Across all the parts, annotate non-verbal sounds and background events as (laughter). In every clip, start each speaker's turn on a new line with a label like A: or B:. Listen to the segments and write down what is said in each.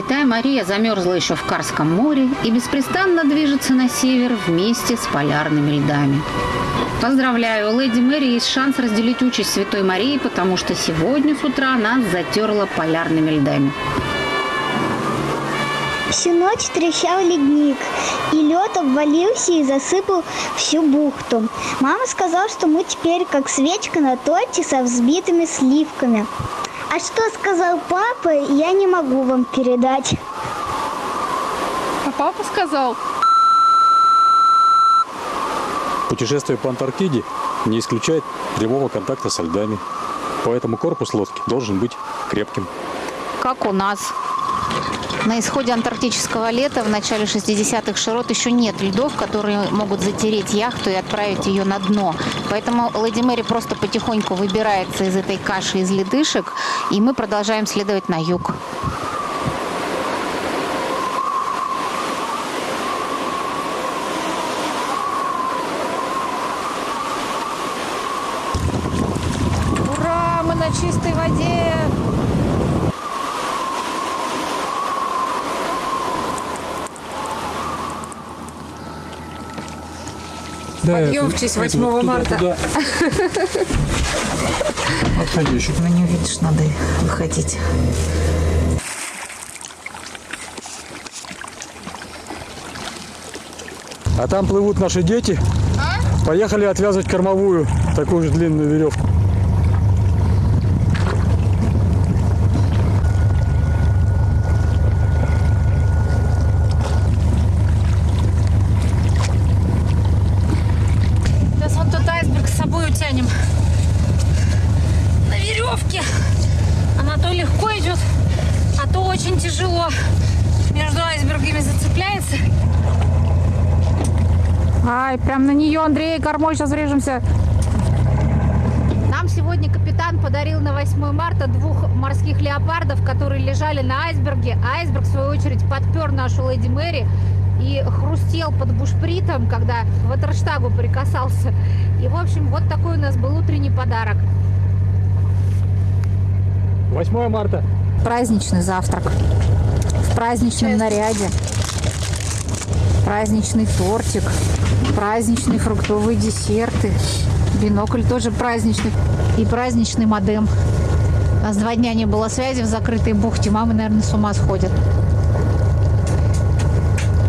A: Святая Мария замерзла еще в Карском море и беспрестанно движется на север вместе с полярными льдами. Поздравляю, леди Мэри есть шанс разделить участь Святой Марии, потому что сегодня с утра нас затерла полярными льдами.
B: Всю ночь трещал ледник, и лед обвалился и засыпал всю бухту. Мама сказала, что мы теперь как свечка на торте со взбитыми сливками. А что сказал папа, я не могу вам передать.
C: А папа сказал,
D: Путешествие по Антарктиде не исключает прямого контакта со льдами. Поэтому корпус лодки должен быть крепким.
A: Как у нас. На исходе антарктического лета в начале 60-х широт еще нет льдов, которые могут затереть яхту и отправить ее на дно. Поэтому Леди Мэри просто потихоньку выбирается из этой каши из ледышек, и мы продолжаем следовать на юг.
C: ура, мы на чистой воде. Подъем в честь 8 марта.
D: Отходящий.
A: Ну не увидишь, надо выходить.
D: А там плывут наши дети. Поехали отвязывать кормовую, такую же длинную веревку.
C: Сейчас вот тот айсберг с собой утянем. На веревке. Она то легко идет, а то очень тяжело. Между айсбергами зацепляется. Ай, прям на нее, Андрей, кормой сейчас врежемся.
A: Нам сегодня капитан подарил на 8 марта двух морских леопардов, которые лежали на айсберге. Айсберг, в свою очередь, подпер нашу Леди Мэри и хрустел под бушпритом, когда к ватерштагу прикасался. И, в общем, вот такой у нас был утренний подарок.
D: 8 марта.
A: Праздничный завтрак в праздничном наряде. Праздничный тортик, праздничные фруктовые десерты. Бинокль тоже праздничный. И праздничный модем. У нас два дня не было связи в закрытой бухте. Мамы, наверное, с ума сходят.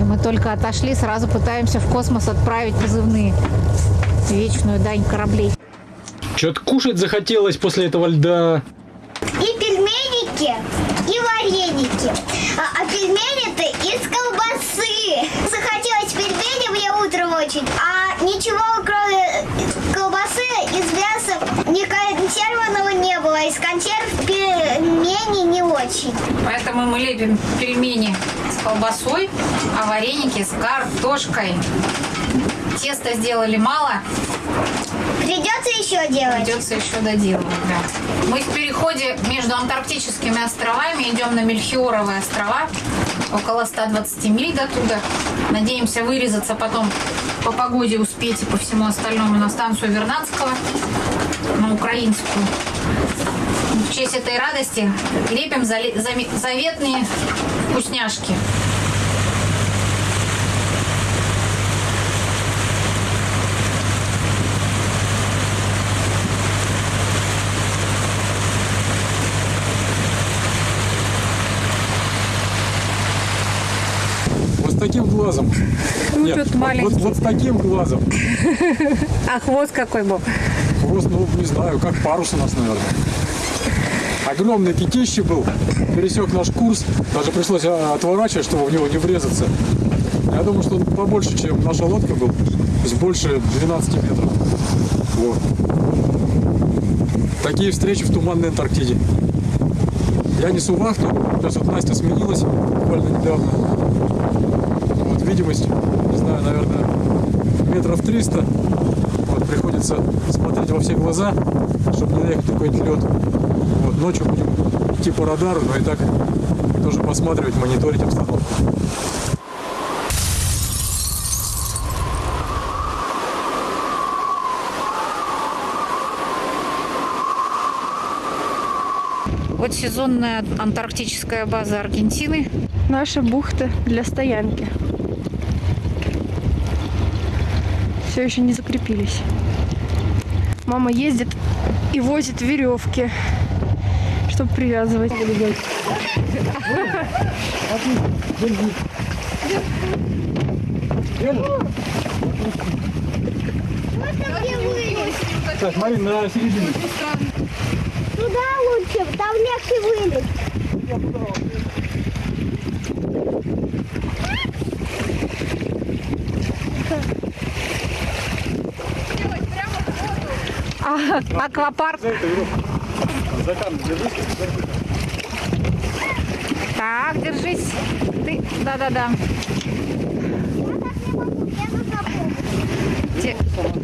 A: И мы только отошли, сразу пытаемся в космос отправить позывные. Вечную дань кораблей.
D: Что-то кушать захотелось после этого льда.
B: И пельменики, и вареники. А, а пельмени-то из колбасы. Захотелось пельмени мне утром очень, а ничего кроме колбасы из мяса ни консервного не было. Из консерв пельмени не очень.
C: Поэтому мы лепим пельмени с колбасой, а вареники с картошкой. Тесто сделали мало,
B: Придется еще делать.
C: придется еще доделывать. Да. Мы в переходе между антарктическими островами идем на Мельхиоровые острова. Около 120 миль до туда. Надеемся вырезаться потом по погоде успеть и по всему остальному на станцию Вернадского, на украинскую. В честь этой радости заме- заветные вкусняшки.
D: Вот глазом. Нет,
C: тут
D: вот-
C: маленький.
D: вот, вот с таким глазом.
C: А хвост какой был?
D: Хвост, ну, не знаю, как парус у нас, наверное. Огромный китище был, пересек наш курс, даже пришлось а, отворачивать, чтобы в него не врезаться. Я думаю, что он побольше, чем наша лодка был, то есть больше 12 метров. Вот. Такие встречи в туманной Антарктиде. Я несу вахту, сейчас вот Настя сменилась буквально недавно. Видимость, не знаю, наверное, метров 300. Вот, приходится смотреть во все глаза, чтобы не наехать на какой-нибудь лед. Вот, ночью будем идти по радару, но и так тоже посматривать, мониторить обстановку.
A: Вот сезонная антарктическая база Аргентины.
E: Наша бухта для стоянки. Все еще не закрепились. Мама ездит и возит веревки, чтобы привязывать.
D: Так, смотри, на середину.
B: Туда лучше, там легче вылез.
A: А, аквапарк. Так, держись. Ты, да-да-да.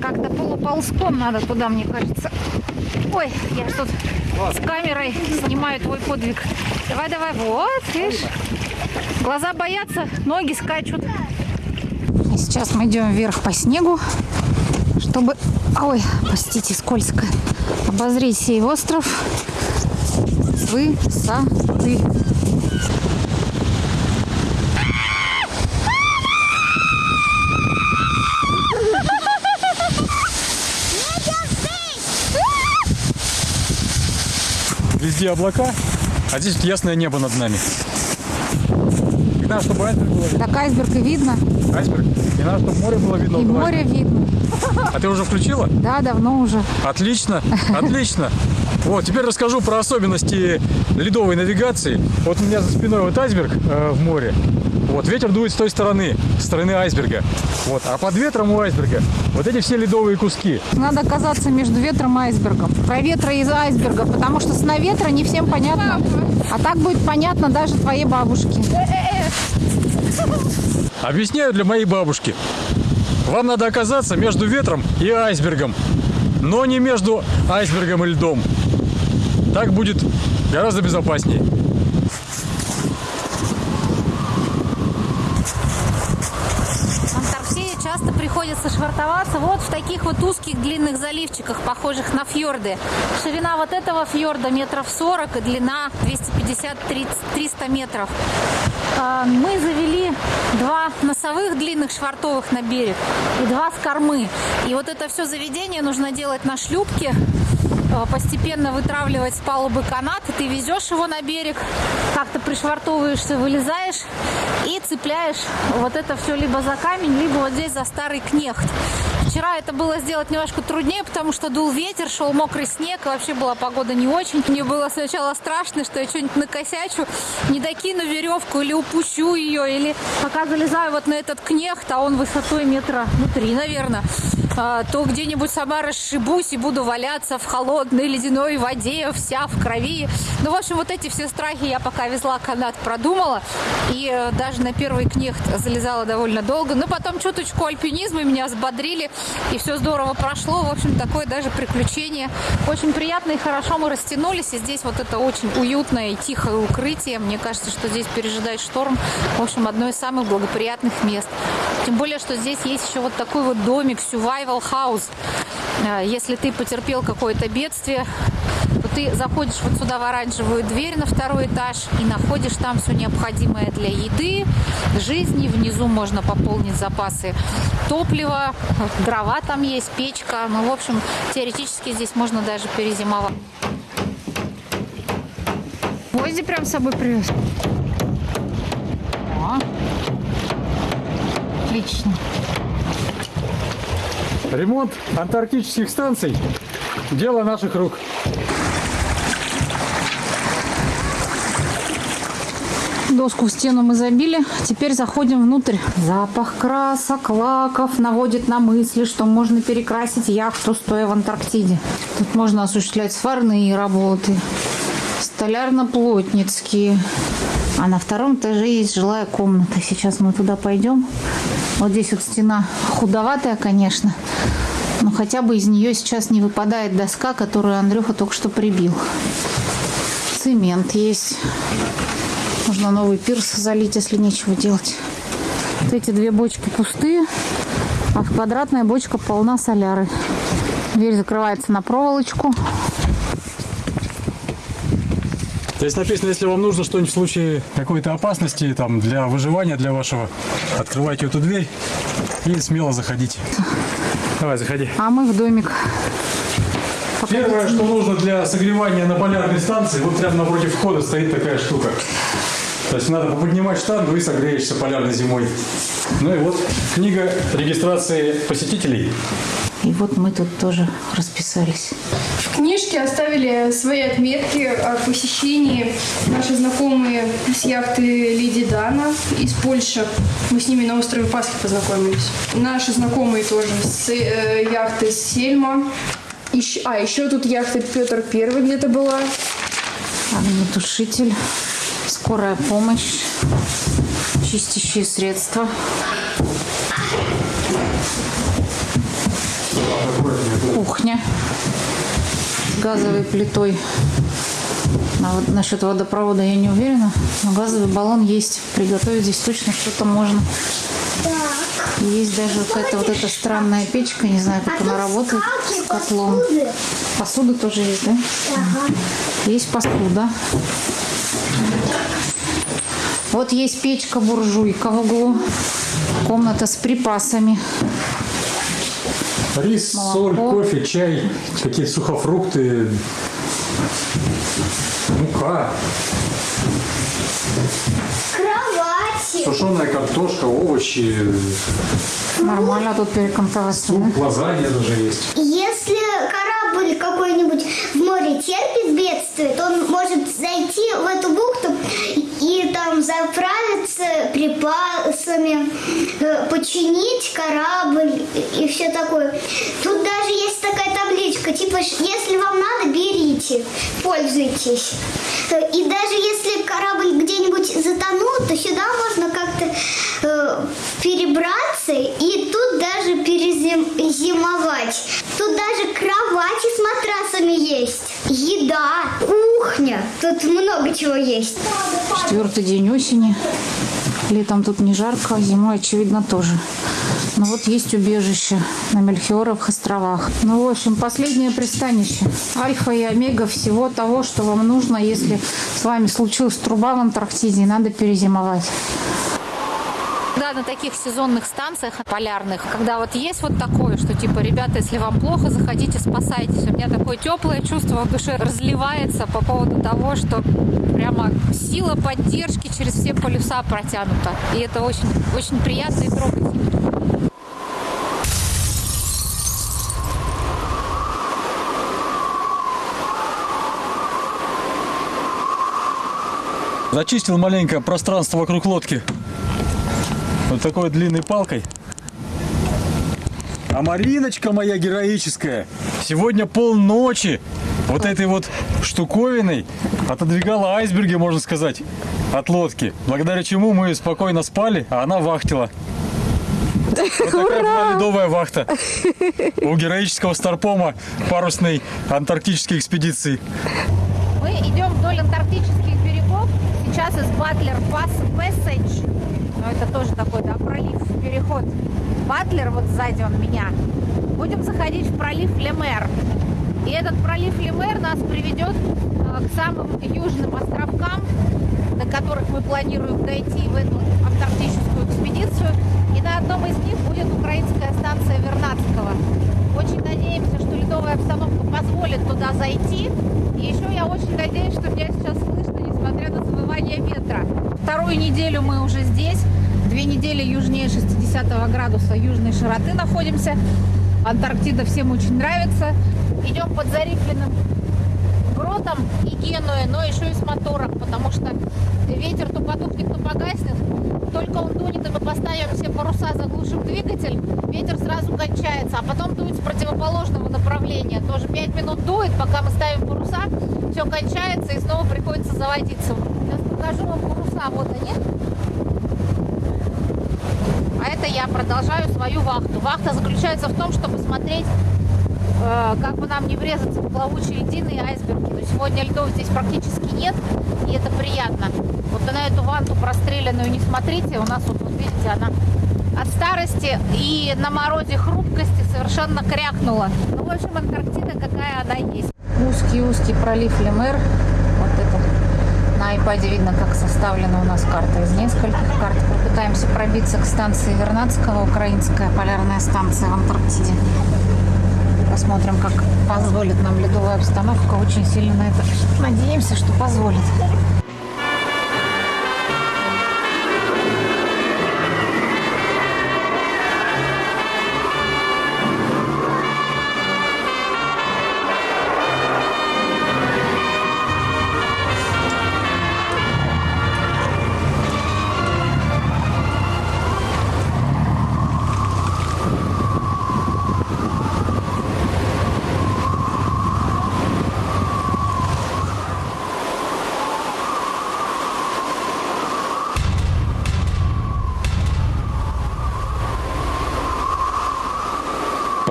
A: Как-то полуползком надо туда, мне кажется. Ой, я тут с камерой снимаю твой подвиг. Давай, давай, вот, видишь? Глаза боятся, ноги скачут. И сейчас мы идем вверх по снегу, чтобы, ой, простите, скользко, обозреть сей остров с высоты.
D: Везде облака, а здесь ясное небо над нами. Не надо, чтобы айсберг было видно.
A: Так айсберг и видно,
D: Айсберг. Не надо, чтобы море было видно.
A: и море видно.
D: А ты уже включила?
A: Да, давно уже.
D: Отлично, отлично. Вот, теперь расскажу про особенности ледовой навигации. Вот у меня за спиной вот айсберг э, в море. Вот, ветер дует с той стороны, с стороны айсберга. Вот, а под ветром у айсберга вот эти все ледовые куски.
A: Надо оказаться между ветром и айсбергом. Про ветра из айсберга, потому что сна ветра не всем понятно. А так будет понятно даже твоей бабушке.
D: Объясняю для моей бабушки. Вам надо оказаться между ветром и айсбергом, но не между айсбергом и льдом. Так будет гораздо безопаснее.
A: В Антарктиде часто приходится швартоваться вот в таких вот узких длинных заливчиках, похожих на фьорды. Ширина вот этого фьорда метров 40 и длина 250-300 метров. А, Мы завели два носовых длинных швартовых на берег и два с кормы. И вот это все заведение нужно делать на шлюпке, постепенно вытравливать с палубы канат, и ты везешь его на берег, как-то пришвартовываешься, вылезаешь и цепляешь вот это все либо за камень, либо вот здесь за старый кнехт. Вчера это было сделать немножко труднее, потому что дул ветер, шел мокрый снег, и вообще была погода не очень. Мне было сначала страшно, что я что-нибудь накосячу, не докину веревку или упущу ее, или пока залезаю вот на этот кнехт, а он высотой метра, ну, три, наверное, то где-нибудь сама расшибусь и буду валяться в холодной ледяной воде, вся в крови. Ну, в общем, вот эти все страхи я пока везла канат, продумала. И э, даже на первый кнехт залезала довольно долго. Но потом чуточку альпинизма меня взбодрили, и все здорово прошло. В общем, такое даже приключение. Очень приятно и хорошо мы растянулись. И здесь вот это очень уютное и тихое укрытие. Мне кажется, что здесь пережидать шторм. В общем, одно из самых благоприятных мест. Тем более, что здесь есть еще вот такой вот домик, survival house. Э, Если ты потерпел какое-то бедствие, то ты заходишь вот сюда в оранжевую дверь на второй этаж и находишь там все необходимое для еды, жизни. Внизу можно пополнить запасы топлива, дрова там есть, печка. Ну, в общем, теоретически здесь можно даже перезимовать. Гвозди прям с собой привез. Отлично.
D: Ремонт антарктических станций – дело наших рук.
A: Доску в стену мы забили. Теперь заходим внутрь. Запах красок, лаков наводит на мысли, что можно перекрасить яхту, стоя в Антарктиде. Тут можно осуществлять сварные работы, столярно-плотницкие. А на втором этаже есть жилая комната. Сейчас мы туда пойдем. Вот здесь вот стена худоватая, конечно. Но хотя бы из нее сейчас не выпадает доска, которую Андрюха только что прибил. Цемент есть. Можно новый пирс залить, если нечего делать. Вот эти две бочки пустые, а квадратная бочка полна соляры. Дверь закрывается на проволочку.
D: Здесь написано, если вам нужно что-нибудь в случае какой-то опасности, там, для выживания, для вашего, открывайте эту дверь и смело заходите. Давай, заходи.
A: А мы в домик.
D: Первое, что нужно для согревания на полярной станции, вот прямо напротив входа стоит такая штука. То есть надо поднимать штангу и согреешься полярной зимой. Ну и вот книга регистрации посетителей.
C: И вот мы тут тоже расписались.
E: В книжке оставили свои отметки о посещении наши знакомые с яхты Леди Дана из Польши. Мы с ними на острове Пасхи познакомились. Наши знакомые тоже с э, яхты Сельма. Еще- а, еще тут яхта Петр Первый где-то была.
C: Огнетушитель, скорая помощь, чистящие средства. Кухня газовой плитой. На вот- насчет водопровода я не уверена, но газовый баллон есть. Приготовить здесь точно что-то можно. Есть даже какая-то вот эта странная печка, не знаю, как она работает с котлом.
B: посуды.
C: Посуда тоже есть, да? Есть посуда. Вот есть печка-буржуйка в углу. Комната с припасами.
D: Рис,
C: Молоко.
D: соль, кофе, чай, какие-то сухофрукты, мука,
B: Кровати.
D: сушеная картошка, овощи,
C: Нормально тут перекантоваться. да?
D: суп, лазанья даже есть.
B: Если корабль какой-нибудь в море терпит бедствие, то он может зайти в эту бухту там заправиться припасами, э, починить корабль и все такое. Тут даже есть такая табличка, типа, если вам надо, берите, пользуйтесь. Э, И даже если корабль где-нибудь затонул, то сюда можно как-то э, перебраться и тут даже перезимовать. Тут даже кровати с матрасами есть. Еда, кухня. Тут много чего есть.
C: Четвертый день осени. Летом тут не жарко, зимой, очевидно, тоже. Ну вот есть убежище на Мельхиоровых островах. Ну, в общем, последнее пристанище. Альфа и омега всего того, что вам нужно, если с вами случилась труба в Антарктиде и надо перезимовать. Да, на таких сезонных станциях полярных, когда вот есть вот такое, что типа, ребята, если вам плохо, заходите, спасайтесь. У меня такое теплое чувство в душе разливается по поводу того, что прямо сила поддержки через все полюса протянута. И это очень, очень приятно и трогательно.
D: Зачистил маленькое пространство вокруг лодки. Вот такой длинной палкой. А Мариночка моя героическая сегодня полночи вот этой вот штуковиной отодвигала айсберги, можно сказать, от лодки. Благодаря чему мы спокойно спали, а она вахтила. Вот такая была ледовая вахта у героического старпома парусной антарктической экспедиции.
A: Мы идем вдоль антарктических берегов. Сейчас из Батлер Пас Ну, это тоже такой, да, пролив, переход. Батлер, вот сзади он меня. Будем заходить в пролив Лемер. И этот пролив Лемер нас приведет э, к самым южным островкам, до которых мы планируем дойти в эту антарктическую экспедицию. И на одном из них будет украинская станция Вернадского. Очень надеемся, что ледовая обстановка позволит туда зайти. И еще я очень надеюсь, что меня сейчас слышно, несмотря на завывание ветра. Вторую неделю мы уже здесь. Две недели южнее 60 градуса южной широты находимся. Антарктида всем очень нравится. Идем под зарифленным гротом и Генуей, но еще и с мотором, потому что ветер то потухнет, то погаснет. Только он дунет, и мы поставим все паруса, заглушим двигатель, ветер сразу кончается, а потом дует с противоположного направления. Тоже 5 минут дует, пока мы ставим паруса, все кончается и снова приходится заводиться. Сейчас покажу вам паруса, вот они. А это я продолжаю свою вахту. Вахта заключается в том, чтобы смотреть как бы нам не врезаться в плавучие льдины айсберги. Но сегодня льдов здесь практически нет, и это приятно. Вот на эту ванту простреленную не смотрите, у нас вот, вот видите, она от старости и на морозе хрупкости совершенно крякнула. Ну, в общем, Антарктида какая она есть. Узкий-узкий пролив Лемер. Вот это На iPad видно, как составлена у нас карта из нескольких карт. Попытаемся пробиться к станции Вернадского, украинская полярная станция в Антарктиде. Посмотрим, как позволит нам ледовая обстановка. Очень сильно на это надеемся, что позволит.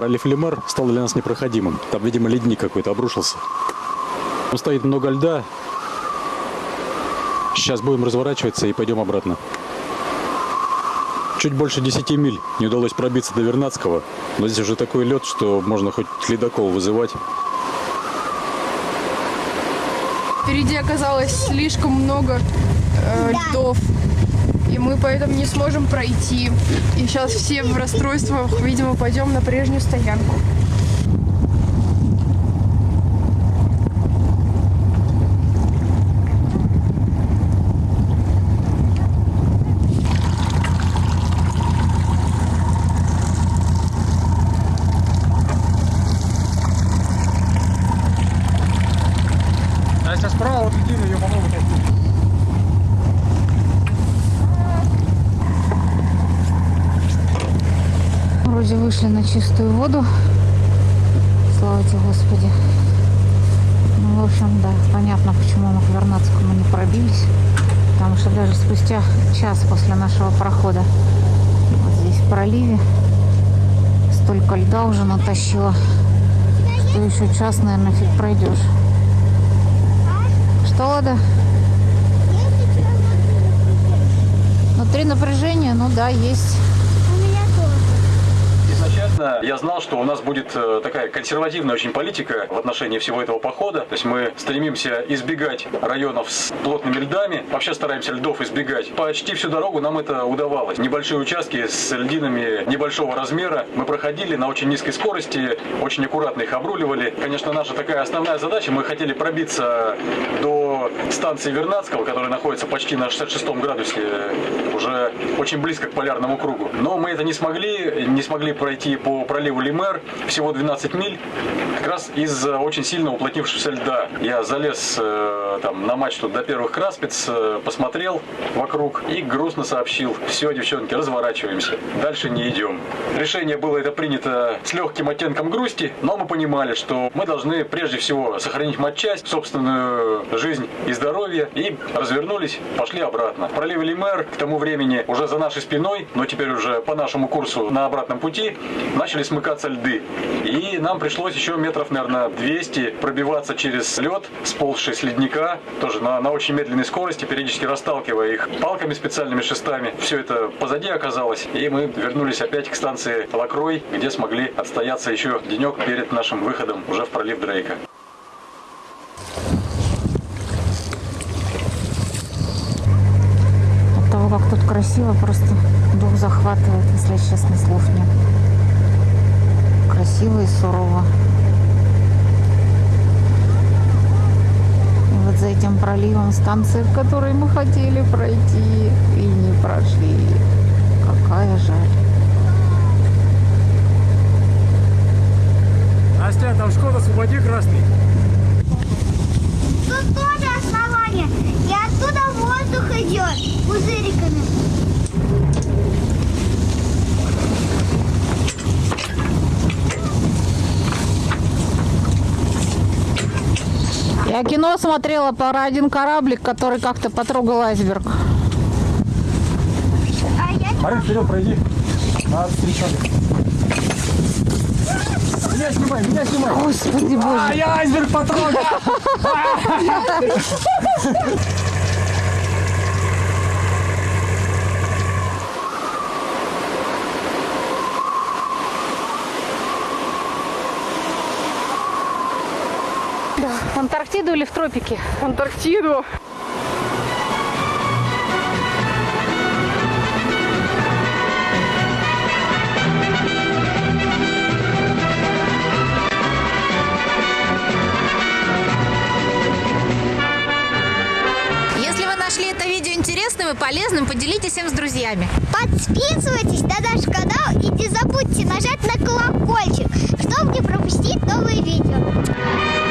D: Пролив Лемар стал для нас непроходимым. Там, видимо, ледник какой-то обрушился. Там стоит много льда. Сейчас будем разворачиваться и пойдем обратно. Чуть больше 10 миль не удалось пробиться до Вернадского. Но здесь уже такой лед, что можно хоть ледокол вызывать.
E: Впереди оказалось слишком много э, льдов. И мы поэтому не сможем пройти. И сейчас все в расстройствах, видимо, пойдем на прежнюю стоянку.
D: А если справа, вот льдина, ее по-моему,
A: Вроде вышли на чистую воду. Слава тебе, Господи. Ну, в общем, да, понятно, почему мы к Вернадскому не пробились. Потому что даже спустя час после нашего прохода вот здесь в проливе столько льда уже натащило, что еще час, наверное, фиг пройдешь. Что, Лада? Внутри напряжение, ну да, есть.
D: Изначально я знал, что у нас будет э, такая консервативная очень политика в отношении всего этого похода. То есть мы стремимся избегать районов с плотными льдами. Вообще стараемся льдов избегать. Почти всю дорогу нам это удавалось. Небольшие участки с льдинами небольшого размера мы проходили на очень низкой скорости, очень аккуратно их обруливали. Конечно, наша такая основная задача, мы хотели пробиться до станции Вернадского, которая находится почти на 66 градусе, уже очень близко к полярному кругу. Но мы это не смогли, не смогли пройти по проливу Лимер, всего 12 миль, как раз из-за очень сильно уплотнившегося льда. Я залез э, там на мачту до первых краспец, э, посмотрел вокруг и грустно сообщил, все, девчонки, разворачиваемся, дальше не идем. Решение было это принято с легким оттенком грусти, но мы понимали, что мы должны прежде всего сохранить матчасть, собственную жизнь и здоровье, и развернулись, пошли обратно. В проливе Лимер к тому времени уже за нашей спиной, но теперь уже по нашему курсу на обратном пути, начали смыкаться льды. И нам пришлось еще метров, наверное, 200 пробиваться через лед, сползший с ледника, тоже на, на очень медленной скорости, периодически расталкивая их палками специальными шестами. Все это позади оказалось, и мы вернулись опять к станции Лакрой, где смогли отстояться еще денек перед нашим выходом уже в пролив Дрейка.
A: От того, как тут красиво, просто дух захватывает, если честно, слов нет. Красиво и сурово. И вот за этим проливом станция, в которой мы хотели пройти и не прошли. Какая жаль.
D: Настя, там Шкода, освободи красный.
B: Тут тоже основание.
A: Я кино смотрела про один кораблик, который как-то потрогал айсберг.
B: А
D: Марин, вперед, пройди. Надо встречать. Меня снимай, меня снимай.
A: Господи боже.
D: я айсберг потрогал. (laughs) Да.
A: В Антарктиду или в тропики?
E: В Антарктиду.
A: нашли это видео интересным и полезным, поделитесь им с друзьями.
B: Подписывайтесь на наш канал и не забудьте нажать на колокольчик, чтобы не пропустить новые видео.